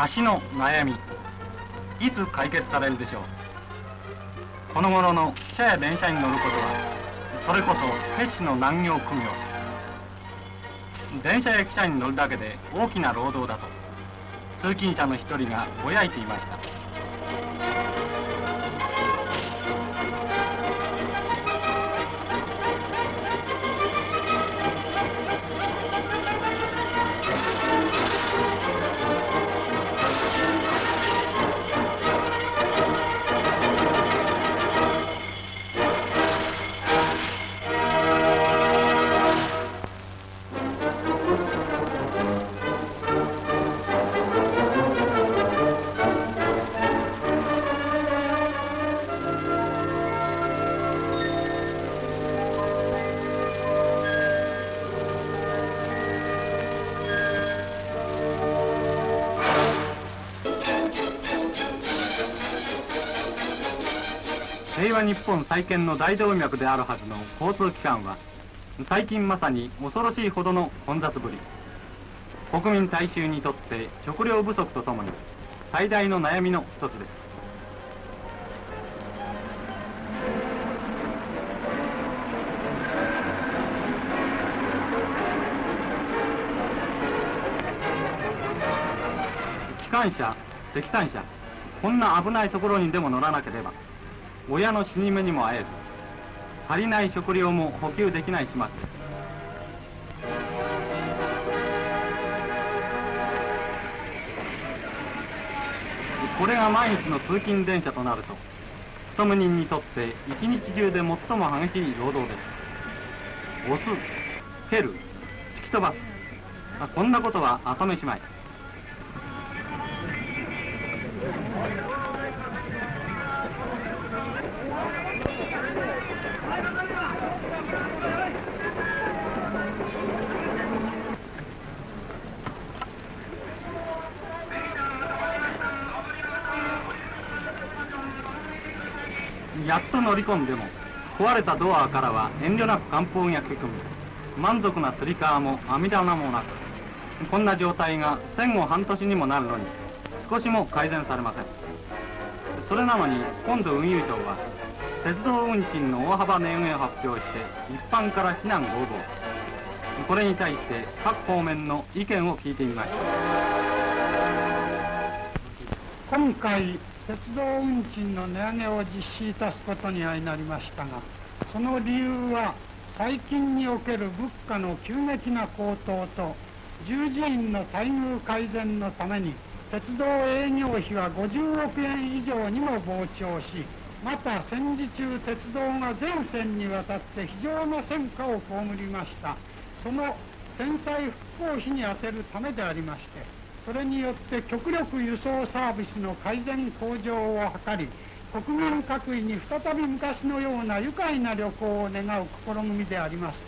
足の悩みいつ解決されるでしょう。この頃の汽車や電車に乗ることはそれこそ決死の難行苦行電車や汽車に乗るだけで大きな労働だと通勤者の一人がぼやいていました。平和日本再建の大動脈であるはずの交通機関は最近まさに恐ろしいほどの混雑ぶり。国民大衆にとって食料不足とともに最大の悩みの一つです。機関車石炭車こんな危ないところにでも乗らなければ親の死に目にも会えず足りない食料も補給できない始末。ですこれが毎日の通勤電車となると勤務人にとって一日中で最も激しい労働です。押す蹴る突き飛ばすこんなことは朝飯前やっと乗り込んでも壊れたドアからは遠慮なく寒風が吹き込み満足なつり革も網棚もなく。こんな状態が戦後半年にもなるのに少しも改善されません。それなのに今度運輸庁は鉄道運賃の大幅値上げを発表して一般から非難合々これに対して各方面の意見を聞いてみました。今回鉄道運賃の値上げを実施いたすことに相なりましたがその理由は最近における物価の急激な高騰と従事員の待遇改善のために鉄道営業費は50億円以上にも膨張しまた戦時中鉄道が全線にわたって非常な戦果を被りました。その天災復興費に充てるためでありましてそれによって極力輸送サービスの改善向上を図り国民各位に再び昔のような愉快な旅行を願う試みであります。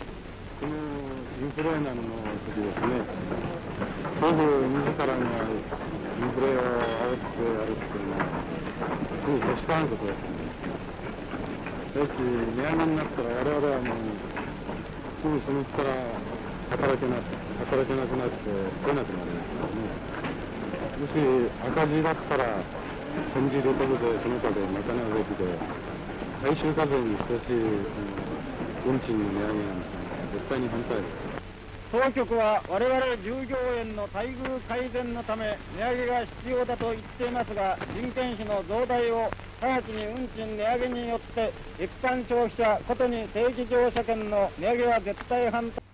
このインフルエンザの時ですね。政府自らがインフレを煽ってやるっていうのはす。ぐけしからんことですよし値上げになったら我々はもうすぐそのうちから働けな働けなくなって来なくなりますもし赤字だったら戦時旅行でその他で賄うべきで大衆課税に等しい運賃の値上げなんて絶対に反対。です当局は我々従業員の待遇改善のため値上げが必要だと言っていますが人件費の増大を直ちに運賃値上げによって一般消費者ことに定期乗車券の値上げは絶対反対。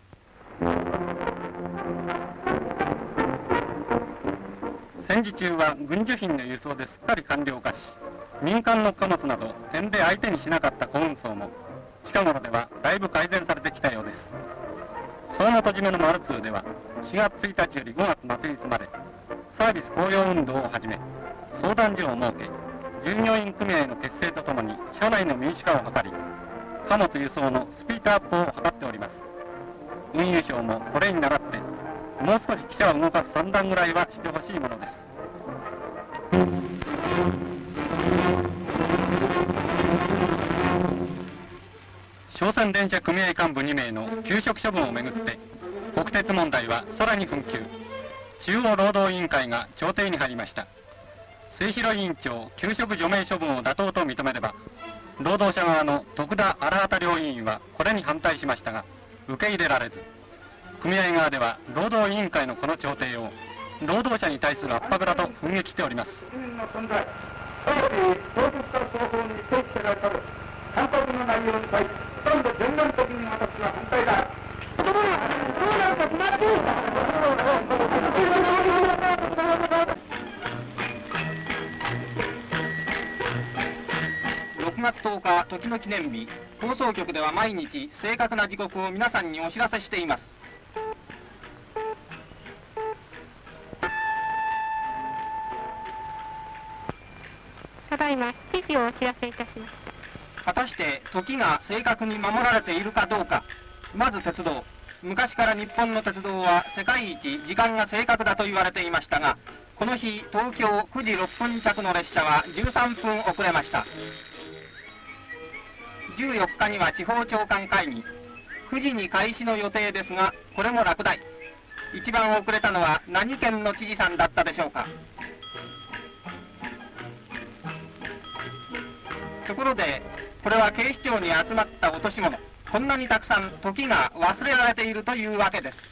戦時中は軍需品の輸送です。っかり完了化し民間の貨物など点で相手にしなかった小運送も近頃ではだいぶ改善されてきたようです相馬と締めのマルツーでは4月1日より5月末日までサービス公用運動をはじめ相談所を設け従業員組合の結成とともに社内の民主化を図り貨物輸送のスピードアップを図っております。運輸省もこれに倣ってもう少し汽車を動かす算段ぐらいはしてほしいものです。商船電車組合幹部2名の休職処分をめぐって国鉄問題はさらに紛糾。中央労働委員会が調停に入りました。末広委員長給食除名処分を妥当と認めれば労働者側の徳田荒畑両委員はこれに反対しましたが受け入れられず。組合側では労働委員会のこの調停を労働者に対する圧迫だと憤激しております、6月10日時の記念日。放送局では毎日正確な時刻を皆さんにお知らせしています。いま7時をお知らせいたしました果たして時が正確に守られているかどうか。まず鉄道。昔から日本の鉄道は世界一時間が正確だと言われていましたがこの日東京9時6分着の列車は13分遅れました。14日には地方長官会議。9時に開始の予定ですがこれも落第。一番遅れたのは何県の知事さんだったでしょうか。ところでこれは警視庁に集まった落とし物。こんなにたくさん時が忘れられているというわけです。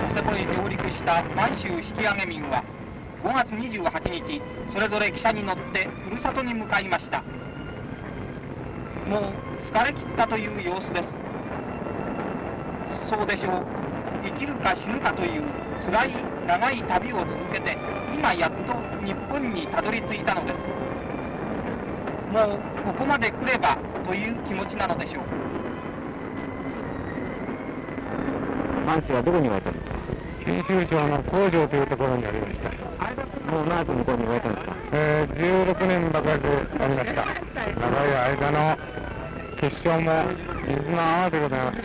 佐世保へ上陸した満州引き上げ民は5月28日それぞれ汽車に乗ってふるさとに向かいました。もう疲れ切ったという様子です。そうでしょう。生きるか死ぬかという辛い長い旅を続けて今やっと日本にたどり着いたのです。もうここまで来ればという気持ちなのでしょう。満州はどこに置いたんですか？九州省の工場というところにありました。もう長く向こうに置いたんですか？えー、16年ばかりありました。長い間の結晶も水の泡でございます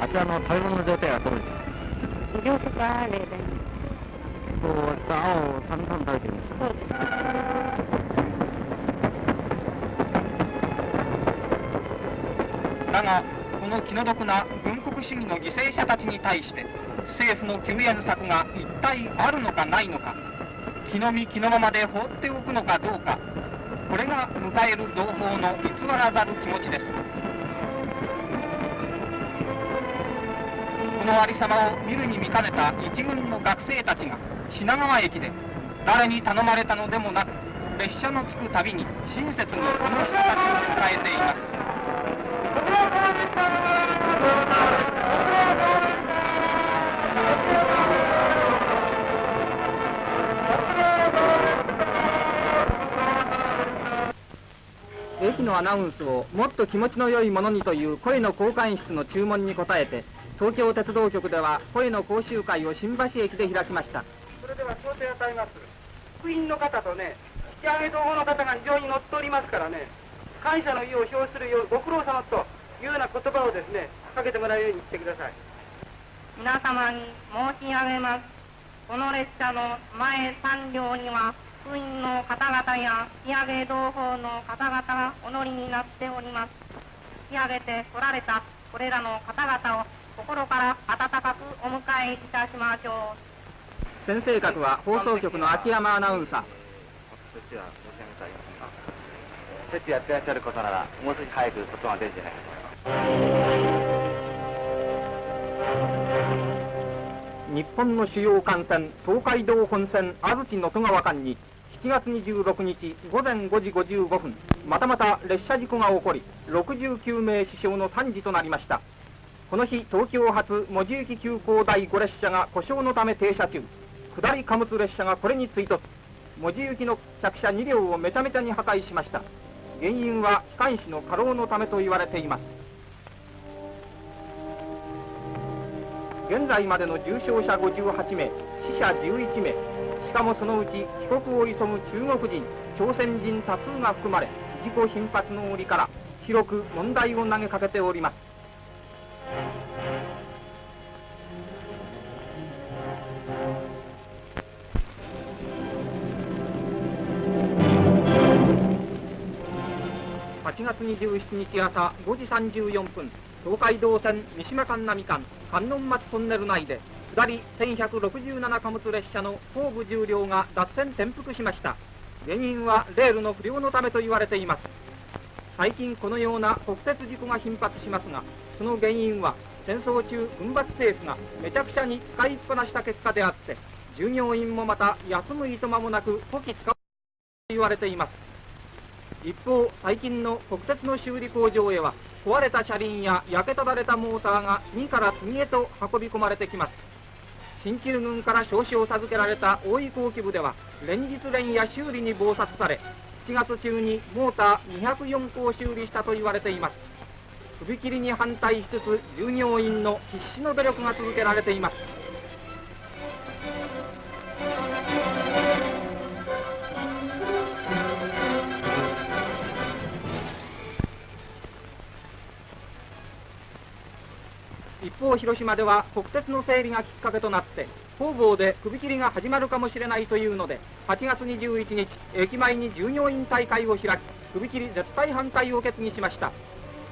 あちらの食べ物の状態はどうですか両手が例でこう青をたんたん食べてるんですそうですだがこの気の毒な軍国主義の犠牲者たちに対して政府の救援策が一体あるのかないのか気の身気のままで放っておくのかどうかこれが迎える同胞の偽らざる気持ちです。このありさまを見るに見かねた一軍の学生たちが品川駅で誰に頼まれたのでもなく列車の着くたびに親切にこの人たちを迎えています。のアナウンスをもっと気持ちの良いものにという声の交換室の注文に応えて東京鉄道局では声の講習会を新橋駅で開きましたそれでは調整を与えます。福音の方とね、引き上げ同胞の方が非常に乗っておりますからね、感謝の意を表するよう、ご苦労様というような言葉をですね、かけてもらうように言ってください。皆様に申し上げますこの列車の前3両には福音の方々や引き上げ同胞の方々がお乗りになっております。引き上げて来られたこれらの方々を心から温かくお迎えいたしましょう。先生格は放送局の秋山アナウンサー設置は申し上げてありません。か設置やってらっしゃることならもう少し早く外が出るんじゃないか。日本の主要幹線東海道本線安土能登川間に7月26日午前5時55分またまた列車事故が起こり69名死傷の惨事となりました。この日東京発門司行き急行第5列車が故障のため停車中。下り貨物列車がこれに追突。門司行きの客車2両をめちゃめちゃに破壊しました。原因は機関士の過労のためと言われています。現在までの重傷者58名死者11名。しかもそのうち帰国を急ぐ中国人朝鮮人多数が含まれ事故頻発の折から広く問題を投げかけております。8月27日朝5時34分東海道線三島間並間。観音町トンネル内で下り1167貨物列車の後部重量が脱線転覆しました。原因はレールの不良のためと言われています。最近このような国鉄事故が頻発しますがその原因は戦争中軍閥政府がめちゃくちゃに使いっぱなした結果であって従業員もまた休むいとまもなくこき使うと言われています。一方最近の国鉄の修理工場へは壊れた車輪や焼けただれたモーターが次から次へと運び込まれてきます。新旧軍から召集を授けられた大井工機部では連日連夜修理に忙殺され7月中にモーター204個を修理したと言われています。首切りに反対しつつ従業員の必死の努力が続けられています。一方広島では国鉄の整理がきっかけとなって方々で首切りが始まるかもしれないというので8月21日駅前に従業員大会を開き首切り絶対反対を決議しました。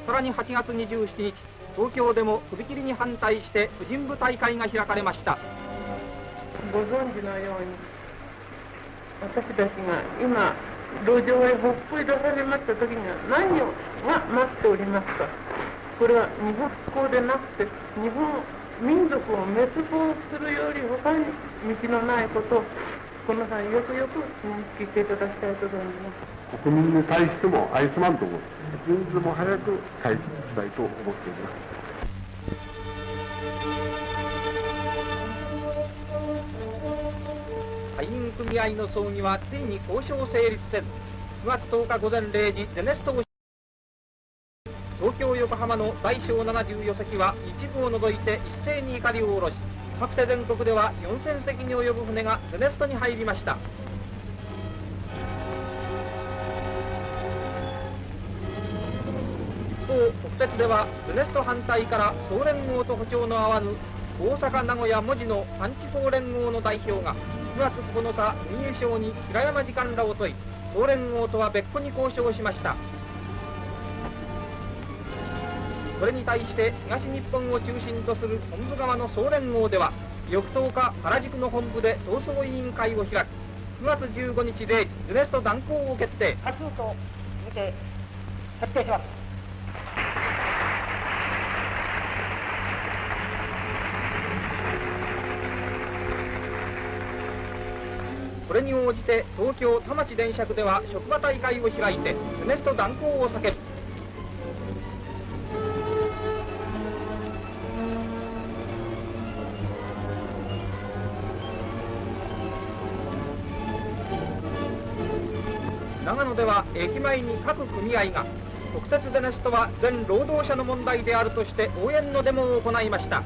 さらに8月27日東京でも首切りに反対して婦人部大会が開かれました。ご存知のように私たちが今路上へほっぽり出されました時には何をが待っておりますか？これは日本復興でなくて日本民族を滅亡するより他に道のないことをこの際よくよく認識していただきたいと存じます。国民に対しても愛すまんと思って一日でも早く開始したいと思っております。会員組合の葬儀はついに交渉成立せず。9月10日午前0時ゼネスト横浜の大小74隻は一部を除いて一斉に怒りを下ろし各手全国では4000隻に及ぶ船がゼネストに入りました。一方国鉄ではゼネスト反対から総連合と歩調の合わぬ大阪名古屋文字の三地総連合の代表が9月9日運輸省に平山時間らを問い総連合とは別個に交渉しました。これに対して東日本を中心とする本部側の総連合では翌10日原宿の本部で闘争委員会を開き9月15日0時ズネスト断行を決定。多数と見て決定します。これに応じて東京田町電車区では職場大会を開いてズネスト断行を叫ぶ長野では駅前に各組合が国鉄ゼネストは全労働者の問題であるとして応援のデモを行いました。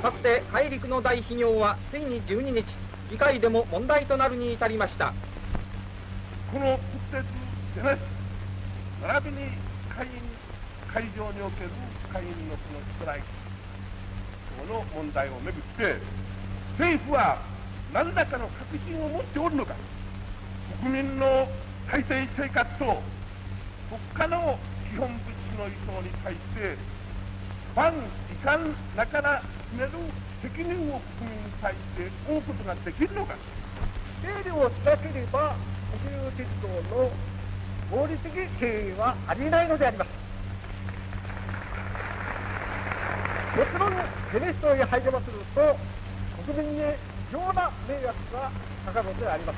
かつて大陸の大企業はついに12日議会でも問題となるに至りました。この国鉄ゼネス並びに会員会場における会員のそのストライキこの問題をめぐって政府は何らかの確信を持っておるのか。国民の体制生活と国家の基本物資の移送に対して万時間ながら決める責任を国民に対して負うことができるのか。整理をしなければ国有鉄道の合理的経営はありえないのであります。もちろんゼネストへ入れますると国民に常な迷惑がかかるのであります。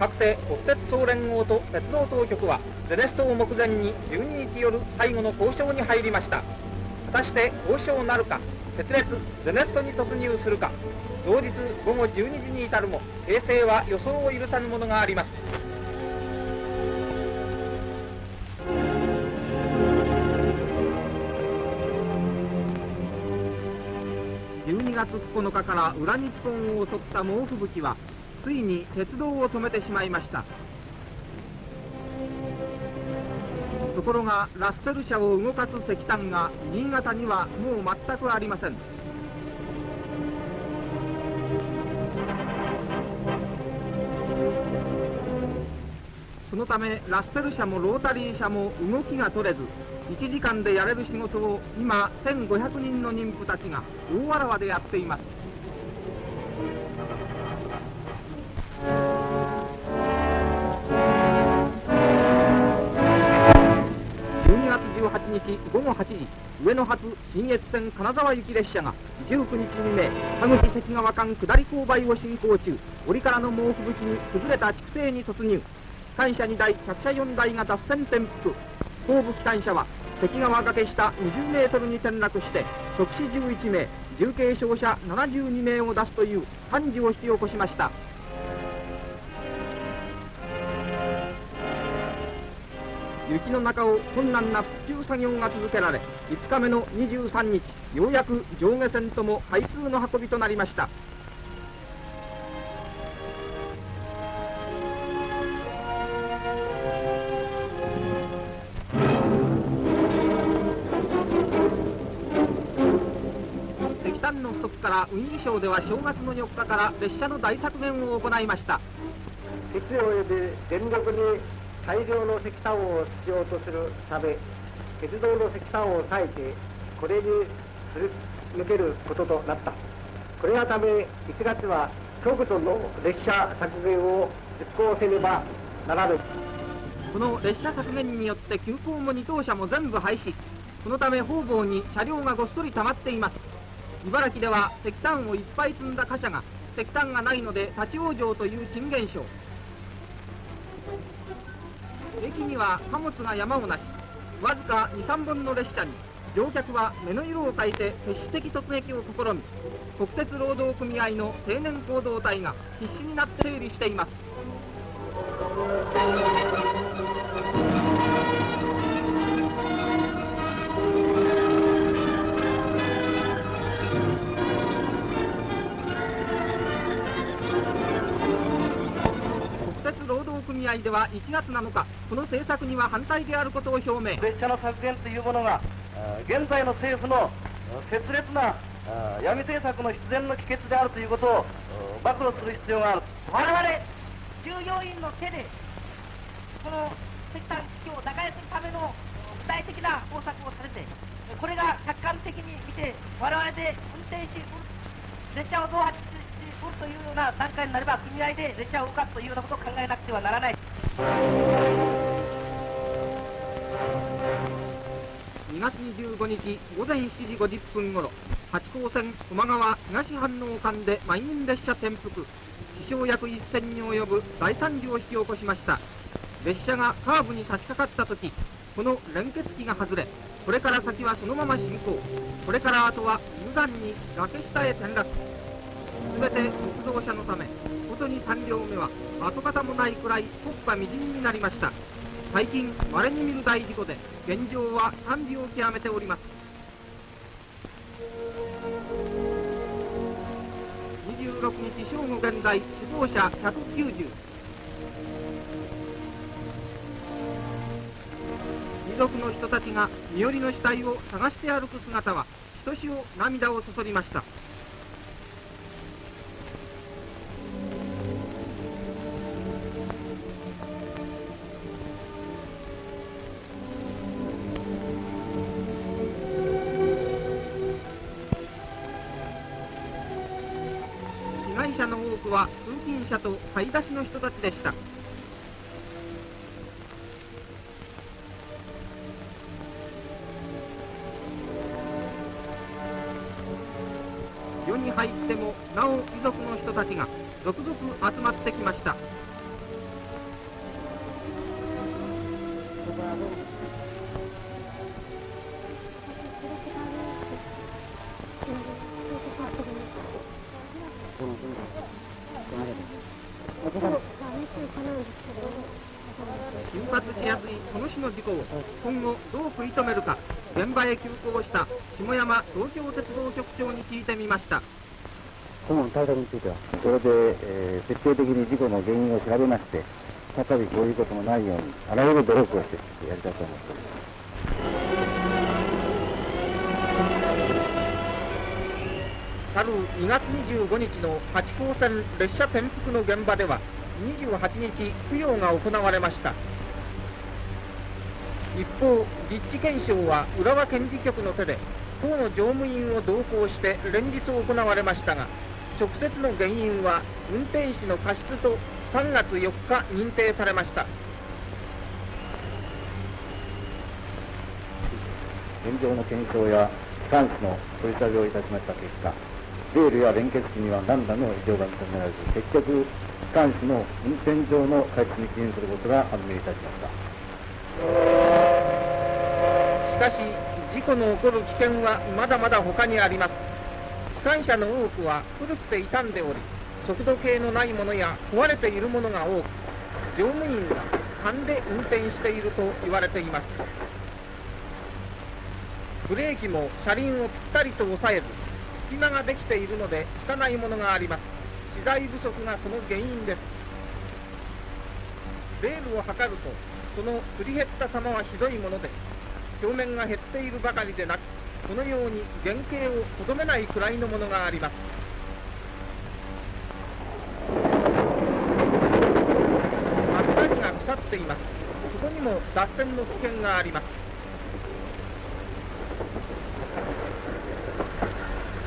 かつて国鉄総連合と鉄道当局はゼネストを目前に12日夜最後の交渉に入りました。果たして交渉なるか鉄列ゼネストに突入するか同日午後12時に至るも平成は予想を許さぬものがあります。月9日から裏日本を襲った猛吹雪はついに鉄道を止めてしまいました。ところがラステル車を動かす石炭が新潟にはもう全くありません。そのためラッセル車もロータリー車も動きが取れず1時間でやれる仕事を今1500人の妊婦たちが大わらわでやっています。12月18日午後8時上野発新越線金沢行き列車が19日未明田口関川間下り勾配を進行中折からの猛吹雪に崩れた筑西に突入。機関車2台客車4台が脱線転覆。後部機関車は関川崖下20メートルに転落して即死11名重軽傷者72名を出すという惨事を引き起こしました。雪の中を困難な復旧作業が続けられ5日目の23日ようやく上下線とも開通の運びとなりました。の不足から運輸省では正月の4日から列車の大削減を行いました。必要及び電力に大量の石炭を必要とするため鉄道の石炭を割いてこれにすり抜けることとなった。これがため1月は極度の列車削減を実行せねばならぬ。この列車削減によって急行も2等車も全部廃止。そのため方々に車両がごっそり溜まっています茨城では石炭をいっぱい積んだ貨車が石炭がないので立ち往生という珍現象駅には貨物が山をなしわずか23本の列車に乗客は目の色を変えて決死的突撃を試み国鉄労働組合の青年行動隊が必死になって整理しています。組合では1月7日この政策には反対であることを表明。列車の削減というものが現在の政府の切烈な闇政策の必然の帰結であるということを暴露する必要がある。我々従業員の手でこの石炭危機を打開するための具体的な方策をされてこれが客観的に見て我々で運転し列車を増発しうるというような段階になれば組合で列車を動かすというようなことを考えなくてはならない。2月25日午前7時50分ごろ八高線駒川東反応間で満員列車転覆死傷約1千に及ぶ大惨事を引き起こしました。列車がカーブに差し掛かった時この連結機が外れこれから先はそのまま進行。これからあとは無残に崖下へ転落。全て特動車のためことに3両目は跡形もないくらい国家未尽になりました。最近稀に見る大事故で現状は賛美を極めております。26日正午現在死亡者190遺族の人たちが身寄りの死体を探して歩く姿はひとしお涙をそそりました。買い出しの人たちでした。世に入ってもなお遺族の人たちが続々集まってきました。頻発しやすいこの種の事故を今後どう食い止めるか現場へ急行した下山東京鉄道局長に聞いてみました今後の対策については、それで、えー徹底的に事故の原因を調べまして、再びこういうこともないように、あらゆる努力をしてやりたいと思っております。去る2月25日の八高線列車転覆の現場では28日供養が行われました。一方実地検証は浦和検事局の手で党の乗務員を同行して連日行われましたが直接の原因は運転士の過失と3月4日認定されました。現状の検証や機関士の取り調べをいたしました結果レールや連結機には何らの異常が認められず結局機関士の運転上の過失に起因することが判明いたしました。しかし事故の起こる危険はまだまだ他にあります。機関車の多くは古くて傷んでおり速度計のないものや壊れているものが多く乗務員が勘で運転していると言われています。ブレーキも車輪をぴったりと押さえず隙間ができているので効かないものがあります。資材不足がその原因です。レールを測るとそのすり減った様はひどいもので表面が減っているばかりでなくこのように原型をとどめないくらいのものがあります。真っが腐っています。そこにも脱線の危険があります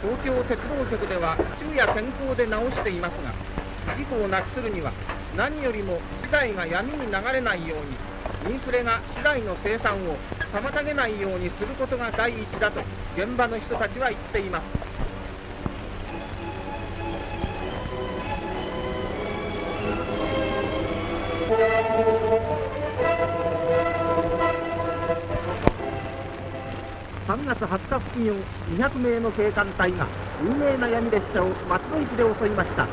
東京鉄道局では昼夜天候で直していますが事故をなくするには何よりも資材が闇に流れないようにインフレが資材の生産を妨げないようにすることが第一だと現場の人たちは言っています。3月20日付近を200名の警官隊が有名な闇列車を松戸駅で襲いました。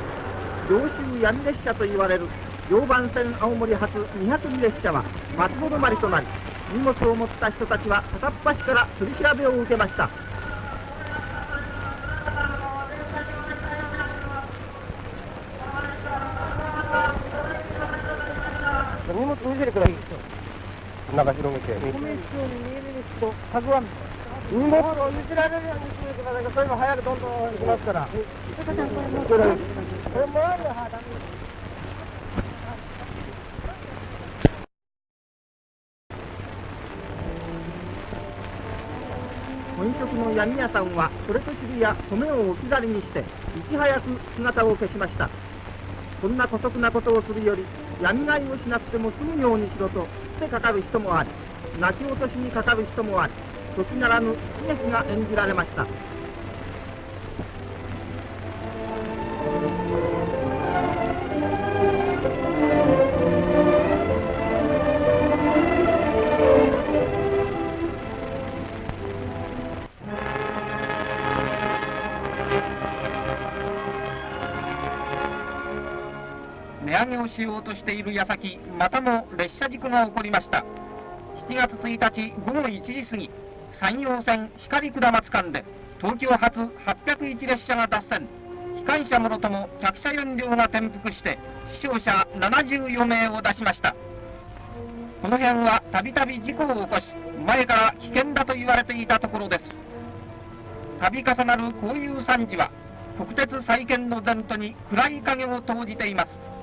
常習闇列車と言われる常磐線青森発202列車は松戸止まりとなり荷物を持った人たちは片っ端から取り調べを受けました。荷物見せてください中広げて米室に見える人たくあん荷物を見せられるようにしてくださいそれも早くどんどん行きますから。これもらえるはダメ本職の闇屋さんはそれと知りや米を置き去りにしていち早く姿を消しました。こんな姑息なことをするより闇買いをしなくても済むようにしろとってかかる人もあり泣き落としにかかる人もあり時ならぬ悲劇が演じられました。値上げをしようとしている矢先またも列車事故が起こりました。7月1日午後1時過ぎ山陽線光下松間で東京発801列車が脱線。機関車もろとも客車4両が転覆して死傷者74名を出しました。この辺はたびたび事故を起こし前から危険だと言われていたところです。度重なるこういう惨事は国鉄再建の前途に暗い影を投じています。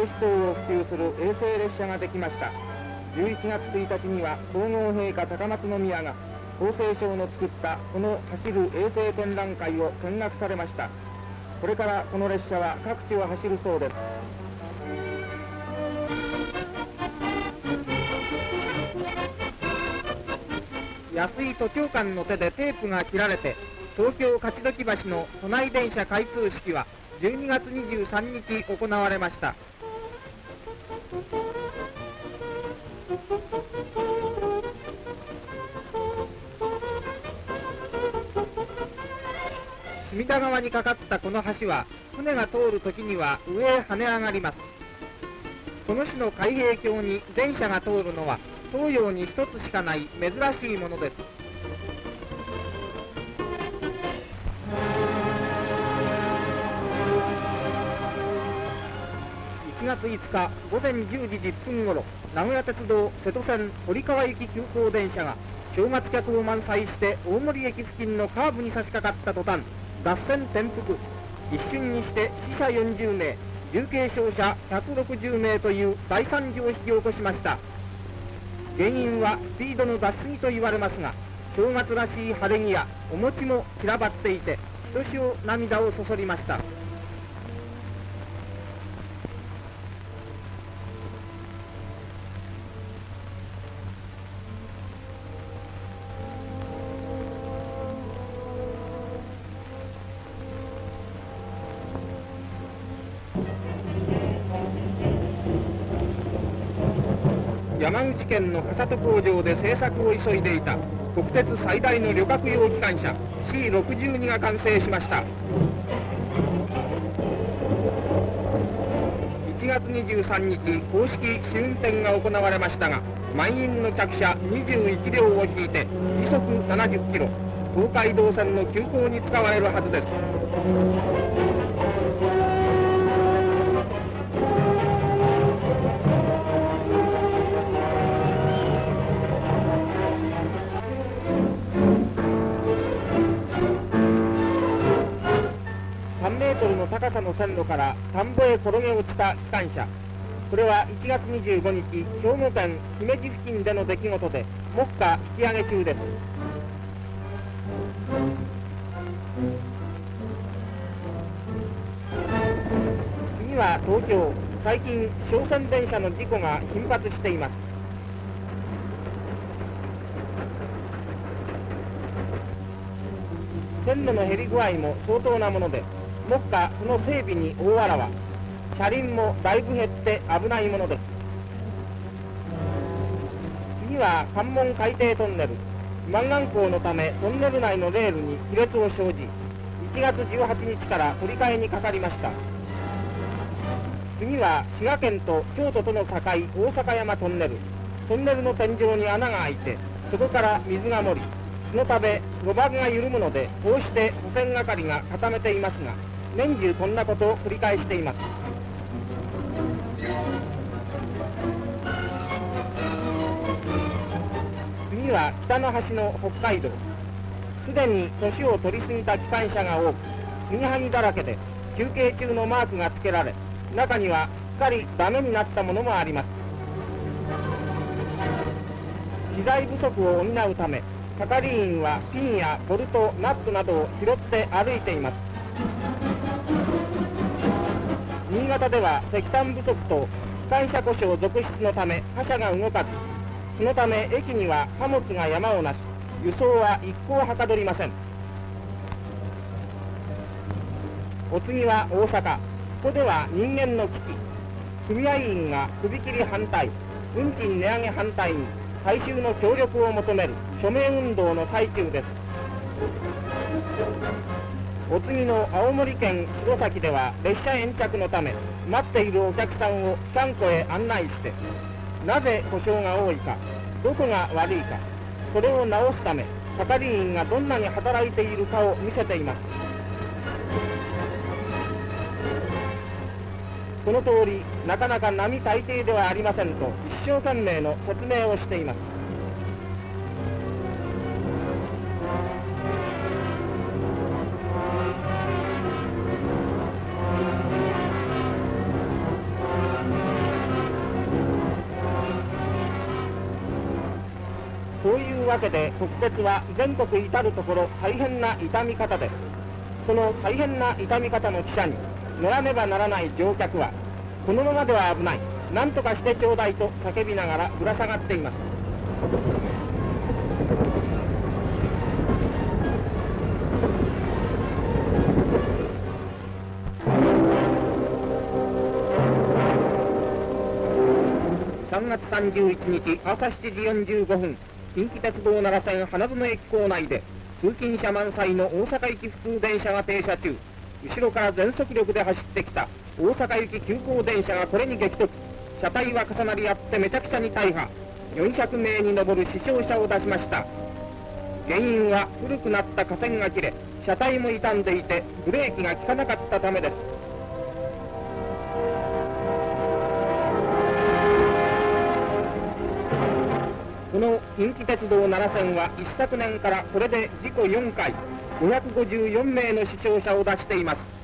衛星思想を普及する衛星列車ができました。11月1日には皇后陛下高松宮が厚生省の作ったこの走る衛星展覧会を見学されました。これからこの列車は各地を走るそうです。安井都庁間の手でテープが切られて東京勝どき橋の都内電車開通式は12月23日行われました。隅田川にかかったこの橋は船が通るときには上へ跳ね上がります。この種の海平橋に電車が通るのは東洋に一つしかない珍しいものです。月5日午前10時10分ごろ名古屋鉄道瀬戸線堀川行き急行電車が正月客を満載して大森駅付近のカーブに差し掛かった途端脱線転覆。一瞬にして死者40名重軽傷者160名という大惨事を引き起こしました。原因はスピードの出し過ぎと言われますが正月らしい晴れ着やお餅も散らばっていてひとしお涙をそそりました。山口県の笠戸工場で製作を急いでいた。国鉄最大の旅客用機関車 C62 が完成しました。1月23日公式試運転が行われましたが満員の客車21両を引いて時速70キロ東海道線の急行に使われるはずです。高さの線路から田んぼへ転げ落ちた機関車。これは1月25日兵庫県姫路付近での出来事で目下引き上げ中です。次は東京。最近商船電車の事故が頻発しています。線路の減り具合も相当なもので目下その整備に大わらわ。車輪もだいぶ減って危ないものです。次は関門海底トンネル。湾岸港のためトンネル内のレールに亀裂を生じ1月18日から取り替えにかかりました。次は滋賀県と京都との境大阪山トンネル。トンネルの天井に穴が開いてそこから水が漏りそのため路盤が緩むのでこうして保線係が固めていますが年中こんなことを繰り返しています。次は北の端の北海道。すでに年を取り過ぎた機関車が多く継ぎはぎだらけで休憩中のマークが付けられ中にはすっかりダメになったものもあります。資材不足を補うため係員はピンやボルトナットなどを拾って歩いています。新潟では石炭不足と機関車故障続出のため貨車が動かずそのため駅には貨物が山をなし輸送は一向はかどりません。お次は大阪。ここでは人間の危機。組合員が首切り反対。運賃値上げ反対に大衆の協力を求める署名運動の最中です。お次の青森県弘前では列車延着のため待っているお客さんを機関庫へ案内してなぜ故障が多いかどこが悪いかそれを直すため係員がどんなに働いているかを見せています。この通りなかなか並大抵ではありませんと一生懸命の説明をしています。そういうわけで国鉄は全国至る所大変な痛み方です。その大変な痛み方の汽車に乗らねばならない乗客はこのままでは危ない。何とかしてちょうだいと叫びながらぶら下がっています。3月31日朝7時45分。近畿鉄道奈良線花園駅構内で通勤者満載の大阪行き普通電車が停車中。後ろから全速力で走ってきた大阪行き急行電車がこれに激突。車体は重なり合ってめちゃくちゃに大破。400名に上る死傷者を出しました。原因は古くなった架線が切れ車体も傷んでいてブレーキが効かなかったためです。の近畿鉄道奈良線は一昨年からこれで事故4回。554名の死傷者を出しています。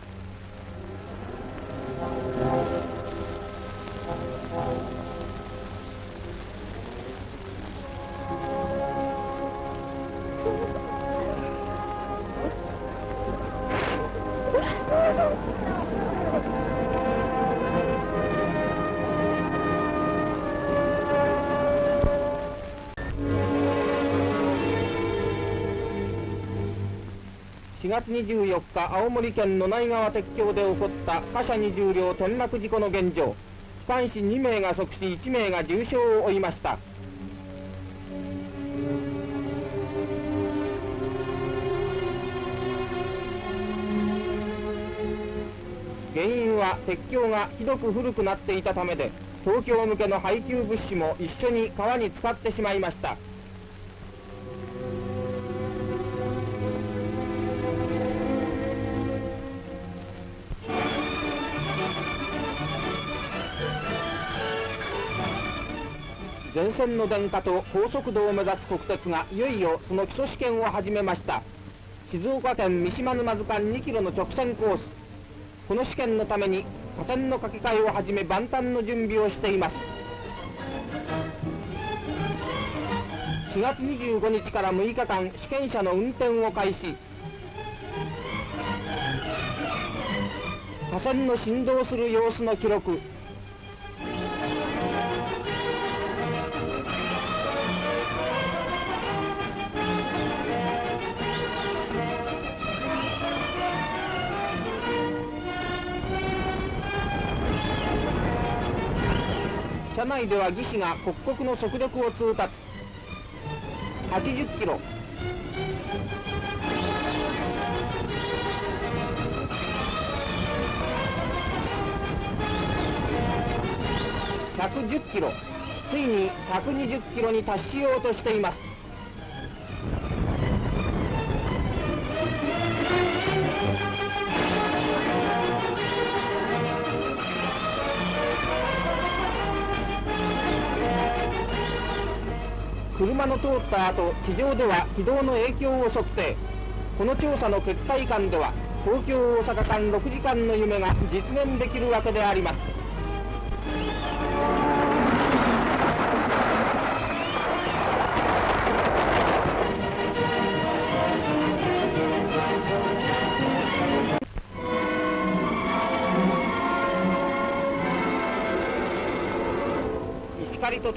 月24日青森県野内川鉄橋で起こった貨車20両転落事故の現状。機関士2名が即死1名が重傷を負いました。原因は鉄橋がひどく古くなっていたためで東京向けの配給物資も一緒に川に使ってしまいました。全線の電化と高速度を目指す国鉄がいよいよその基礎試験を始めました。静岡県三島沼津間2キロの直線コース。この試験のために架線の架け替えをはじめ万端の準備をしています。4月25日から6日間試験車の運転を開始。架線の振動する様子の記録。内では技師が刻々の速力を通達。80キロ。110キロ。ついに120キロに達しようとしています。車の通った後地上では軌道の影響を測定この調査の結果以下では東京大阪間6時間の夢が実現できるわけであります。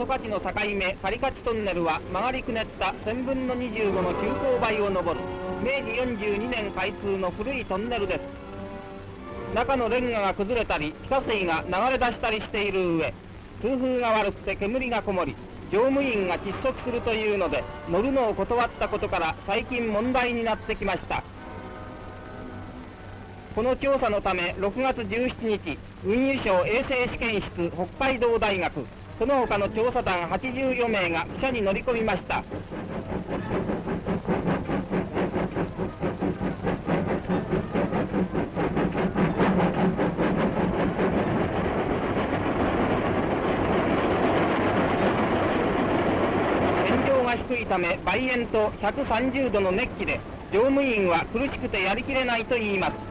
石狩と十勝の境目狩勝トンネルは曲がりくねった1000分の25の急勾配を登る。明治42年開通の古いトンネルです。中のレンガが崩れたり地下水が流れ出したりしている上通風が悪くて煙がこもり乗務員が窒息するというので乗るのを断ったことから最近問題になってきました。この調査のため6月17日運輸省衛生試験室北海道大学その他の調査団84名が汽車に乗り込みました。天井が低いため梅煙と130度の熱気で乗務員は苦しくてやりきれないと言います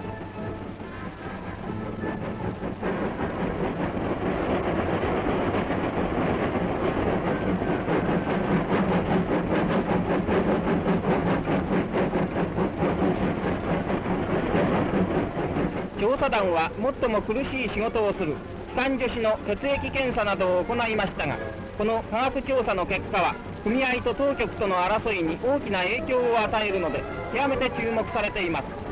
調査団は最も苦しい仕事をする。機関助手の血液検査などを行いましたがこの科学調査の結果は組合と当局との争いに大きな影響を与えるので極めて注目されています。